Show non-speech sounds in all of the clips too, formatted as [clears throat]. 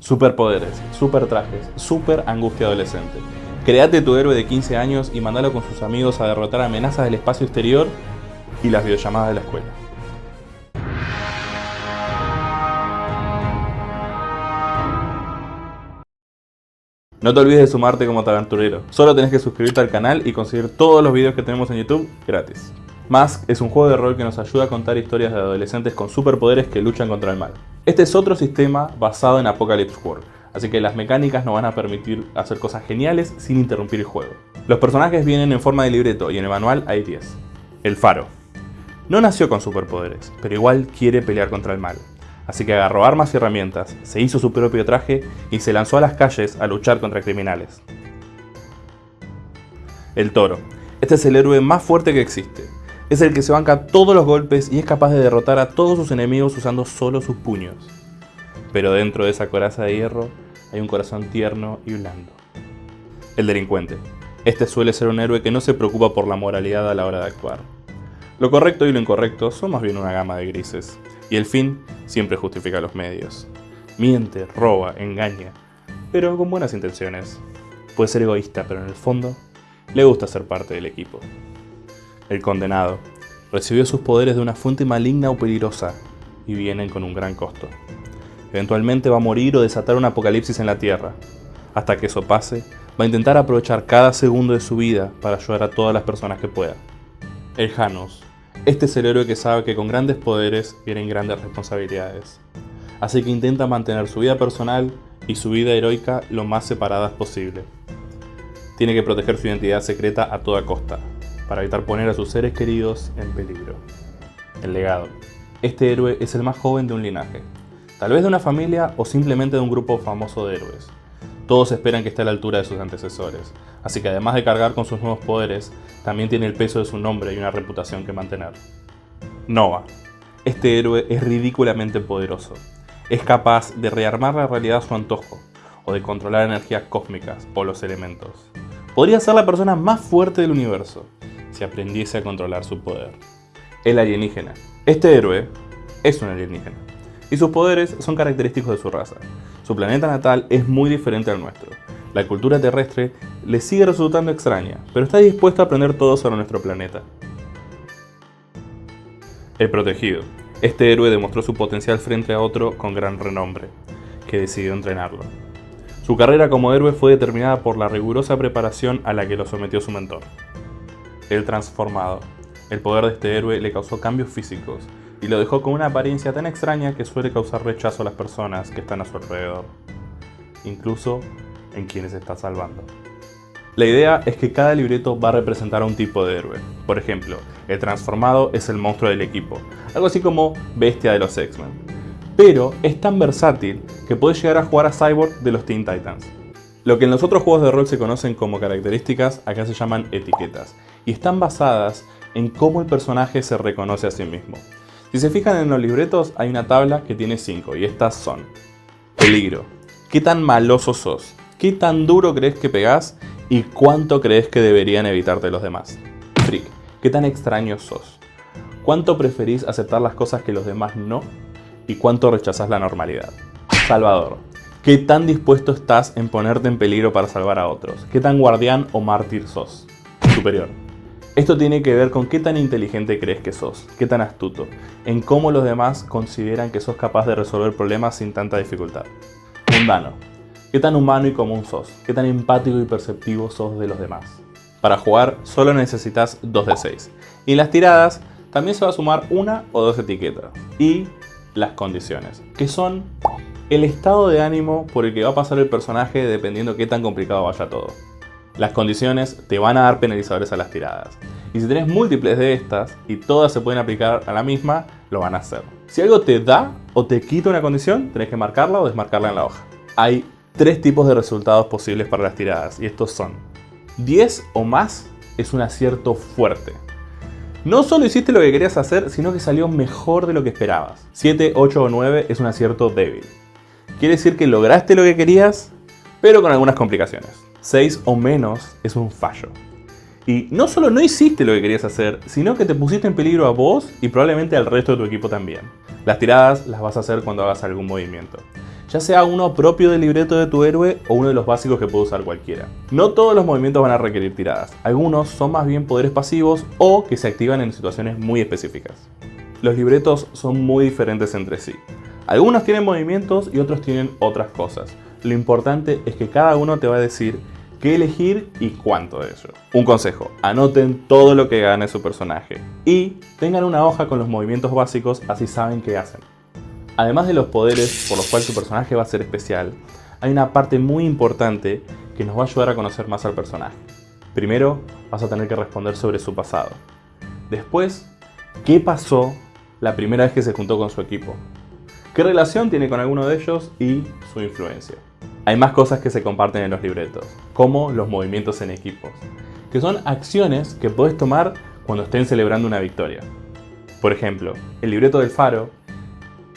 Superpoderes, super trajes, super angustia adolescente. Créate tu héroe de 15 años y mandalo con sus amigos a derrotar amenazas del espacio exterior y las videollamadas de la escuela. No te olvides de sumarte como aventurero. Solo tenés que suscribirte al canal y conseguir todos los videos que tenemos en YouTube gratis. Mask es un juego de rol que nos ayuda a contar historias de adolescentes con superpoderes que luchan contra el mal. Este es otro sistema basado en Apocalypse World, así que las mecánicas nos van a permitir hacer cosas geniales sin interrumpir el juego. Los personajes vienen en forma de libreto y en el manual hay 10. El Faro. No nació con superpoderes, pero igual quiere pelear contra el mal así que agarró armas y herramientas, se hizo su propio traje y se lanzó a las calles a luchar contra criminales. El Toro. Este es el héroe más fuerte que existe. Es el que se banca todos los golpes y es capaz de derrotar a todos sus enemigos usando solo sus puños. Pero dentro de esa coraza de hierro hay un corazón tierno y blando. El delincuente. Este suele ser un héroe que no se preocupa por la moralidad a la hora de actuar. Lo correcto y lo incorrecto son más bien una gama de grises, y el fin siempre justifica los medios. Miente, roba, engaña, pero con buenas intenciones. Puede ser egoísta, pero en el fondo le gusta ser parte del equipo. El condenado recibió sus poderes de una fuente maligna o peligrosa y vienen con un gran costo. Eventualmente va a morir o desatar un apocalipsis en la Tierra. Hasta que eso pase, va a intentar aprovechar cada segundo de su vida para ayudar a todas las personas que pueda. El Janus este es el héroe que sabe que con grandes poderes vienen grandes responsabilidades. Así que intenta mantener su vida personal y su vida heroica lo más separadas posible. Tiene que proteger su identidad secreta a toda costa, para evitar poner a sus seres queridos en peligro. El legado. Este héroe es el más joven de un linaje, tal vez de una familia o simplemente de un grupo famoso de héroes. Todos esperan que esté a la altura de sus antecesores, así que además de cargar con sus nuevos poderes, también tiene el peso de su nombre y una reputación que mantener. Nova. Este héroe es ridículamente poderoso. Es capaz de rearmar la realidad a su antojo, o de controlar energías cósmicas o los elementos. Podría ser la persona más fuerte del universo, aprendiese a controlar su poder. El alienígena. Este héroe es un alienígena, y sus poderes son característicos de su raza. Su planeta natal es muy diferente al nuestro. La cultura terrestre le sigue resultando extraña, pero está dispuesto a aprender todo sobre nuestro planeta. El protegido. Este héroe demostró su potencial frente a otro con gran renombre, que decidió entrenarlo. Su carrera como héroe fue determinada por la rigurosa preparación a la que lo sometió su mentor. El transformado. El poder de este héroe le causó cambios físicos, y lo dejó con una apariencia tan extraña que suele causar rechazo a las personas que están a su alrededor, incluso en quienes está salvando. La idea es que cada libreto va a representar a un tipo de héroe. Por ejemplo, el transformado es el monstruo del equipo, algo así como bestia de los X-Men. Pero es tan versátil que puede llegar a jugar a Cyborg de los Teen Titans. Lo que en los otros juegos de rol se conocen como características, acá se llaman etiquetas, y están basadas en cómo el personaje se reconoce a sí mismo. Si se fijan en los libretos hay una tabla que tiene 5 y estas son Peligro, ¿qué tan maloso sos? ¿Qué tan duro crees que pegás? ¿Y cuánto crees que deberían evitarte los demás? Freak, ¿qué tan extraño sos? ¿Cuánto preferís aceptar las cosas que los demás no? ¿Y cuánto rechazás la normalidad? Salvador, ¿qué tan dispuesto estás en ponerte en peligro para salvar a otros? ¿Qué tan guardián o mártir sos? Superior, esto tiene que ver con qué tan inteligente crees que sos, qué tan astuto, en cómo los demás consideran que sos capaz de resolver problemas sin tanta dificultad. Mundano. Qué tan humano y común sos, qué tan empático y perceptivo sos de los demás. Para jugar solo necesitas 2 de 6. Y en las tiradas también se va a sumar una o dos etiquetas. Y las condiciones, que son el estado de ánimo por el que va a pasar el personaje dependiendo qué tan complicado vaya todo. Las condiciones te van a dar penalizadores a las tiradas. Y si tenés múltiples de estas y todas se pueden aplicar a la misma, lo van a hacer. Si algo te da o te quita una condición, tenés que marcarla o desmarcarla en la hoja. Hay tres tipos de resultados posibles para las tiradas y estos son 10 o más es un acierto fuerte. No solo hiciste lo que querías hacer, sino que salió mejor de lo que esperabas. 7, 8 o 9 es un acierto débil. Quiere decir que lograste lo que querías, pero con algunas complicaciones. 6 o menos es un fallo. Y no solo no hiciste lo que querías hacer, sino que te pusiste en peligro a vos y probablemente al resto de tu equipo también. Las tiradas las vas a hacer cuando hagas algún movimiento. ya sea uno propio del libreto de tu héroe o uno de los básicos que puede usar cualquiera. No todos los movimientos van a requerir tiradas, algunos son más bien poderes pasivos o que se activan en situaciones muy específicas. Los libretos son muy diferentes entre sí. Algunos tienen movimientos y otros tienen otras cosas. Lo importante es que cada uno te va a decir qué elegir y cuánto de ello. Un consejo, anoten todo lo que gane su personaje y tengan una hoja con los movimientos básicos así saben qué hacen. Además de los poderes por los cuales su personaje va a ser especial, hay una parte muy importante que nos va a ayudar a conocer más al personaje. Primero, vas a tener que responder sobre su pasado. Después, ¿qué pasó la primera vez que se juntó con su equipo? ¿Qué relación tiene con alguno de ellos y su influencia? Hay más cosas que se comparten en los libretos, como los movimientos en equipos, que son acciones que podés tomar cuando estén celebrando una victoria. Por ejemplo, el libreto del faro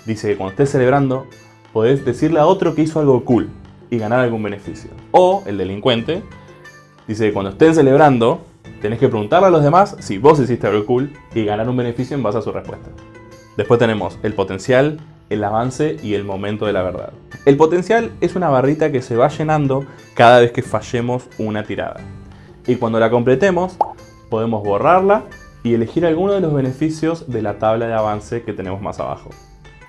dice que cuando estés celebrando, podés decirle a otro que hizo algo cool y ganar algún beneficio. O el delincuente dice que cuando estén celebrando, tenés que preguntarle a los demás si vos hiciste algo cool y ganar un beneficio en base a su respuesta. Después tenemos el potencial, el avance y el momento de la verdad. El potencial es una barrita que se va llenando cada vez que fallemos una tirada. Y cuando la completemos, podemos borrarla y elegir alguno de los beneficios de la tabla de avance que tenemos más abajo.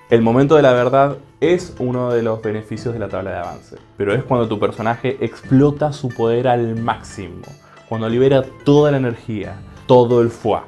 El momento de la verdad es uno de los beneficios de la tabla de avance, pero es cuando tu personaje explota su poder al máximo, cuando libera toda la energía, todo el fuá.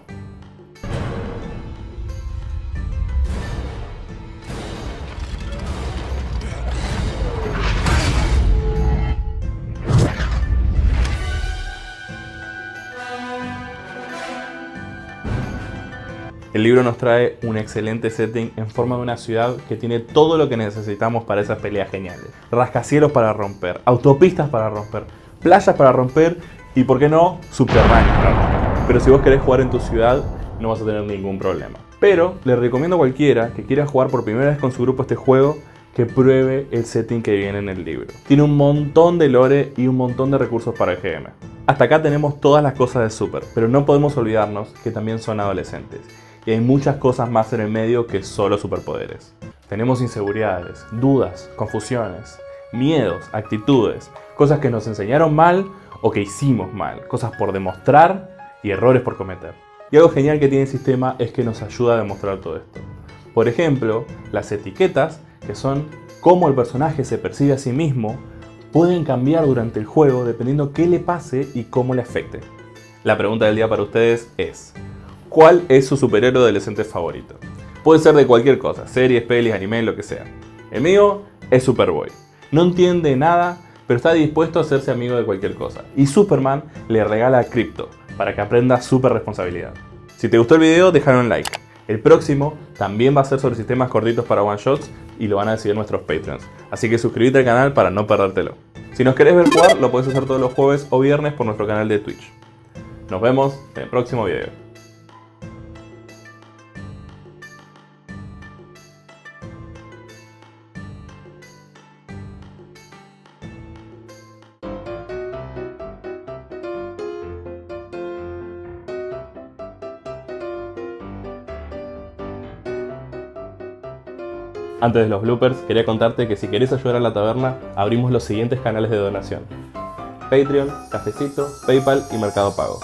El libro nos trae un excelente setting en forma de una ciudad que tiene todo lo que necesitamos para esas peleas geniales. Rascacielos para romper, autopistas para romper, playas para romper y, por qué no, subterráneos para romper. Pero si vos querés jugar en tu ciudad, no vas a tener ningún problema. Pero les recomiendo a cualquiera que quiera jugar por primera vez con su grupo este juego que pruebe el setting que viene en el libro. Tiene un montón de lore y un montón de recursos para el GM. Hasta acá tenemos todas las cosas de Super, pero no podemos olvidarnos que también son adolescentes y hay muchas cosas más en el medio que solo superpoderes. Tenemos inseguridades, dudas, confusiones, miedos, actitudes, cosas que nos enseñaron mal o que hicimos mal, cosas por demostrar y errores por cometer. Y algo genial que tiene el sistema es que nos ayuda a demostrar todo esto. Por ejemplo, las etiquetas, que son cómo el personaje se percibe a sí mismo, pueden cambiar durante el juego dependiendo qué le pase y cómo le afecte. La pregunta del día para ustedes es, cuál es su superhéroe adolescente favorito. Puede ser de cualquier cosa, series, pelis, anime, lo que sea. El mío es Superboy. No entiende nada, pero está dispuesto a hacerse amigo de cualquier cosa. Y Superman le regala a Crypto, para que aprenda super responsabilidad. Si te gustó el video, déjalo un like. El próximo también va a ser sobre sistemas cortitos para one shots y lo van a decidir nuestros Patreons. Así que suscríbete al canal para no perdértelo. Si nos querés ver jugar, lo puedes hacer todos los jueves o viernes por nuestro canal de Twitch. Nos vemos en el próximo video. Antes de los bloopers, quería contarte que si querés ayudar a la taberna, abrimos los siguientes canales de donación. Patreon, Cafecito, Paypal y Mercado Pago.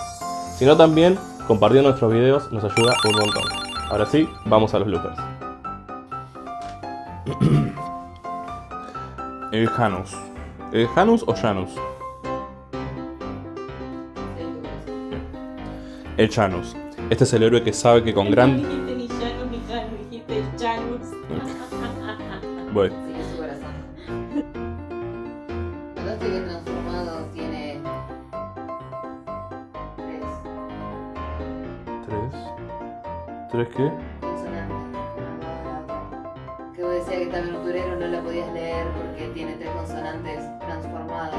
Si no también, compartiendo nuestros videos nos ayuda un montón. Ahora sí, vamos a los bloopers. [clears throat] El Janus. ¿El Janus o Janus? El Janus. Este es el héroe que sabe que con gran... ¿Tres? ¿Tres qué? consonantes. Que vos decías que esta aventurero no la podías leer porque tiene tres consonantes transformadas.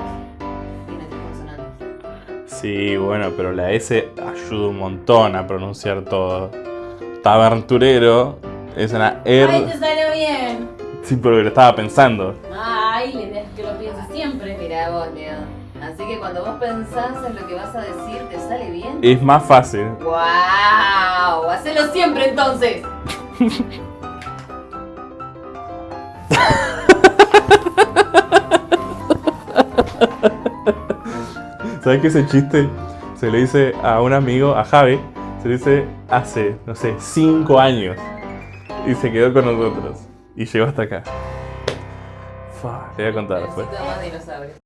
Tiene tres consonantes. Sí, bueno, pero la S ayuda un montón a pronunciar todo. Taberturero es una R. Ay, te salió bien. Sí, pero lo estaba pensando. Ay, la idea es que lo pienses siempre. Mirá vos, Leo. Que cuando vos pensás en lo que vas a decir, ¿te sale bien? Es más fácil. ¡Wow! Hacelo siempre entonces. ¿Sabes que ese chiste se lo hice a un amigo, a Javi? Se lo hice hace, no sé, 5 años. Y se quedó con nosotros. Y llegó hasta acá. Te voy a contar después.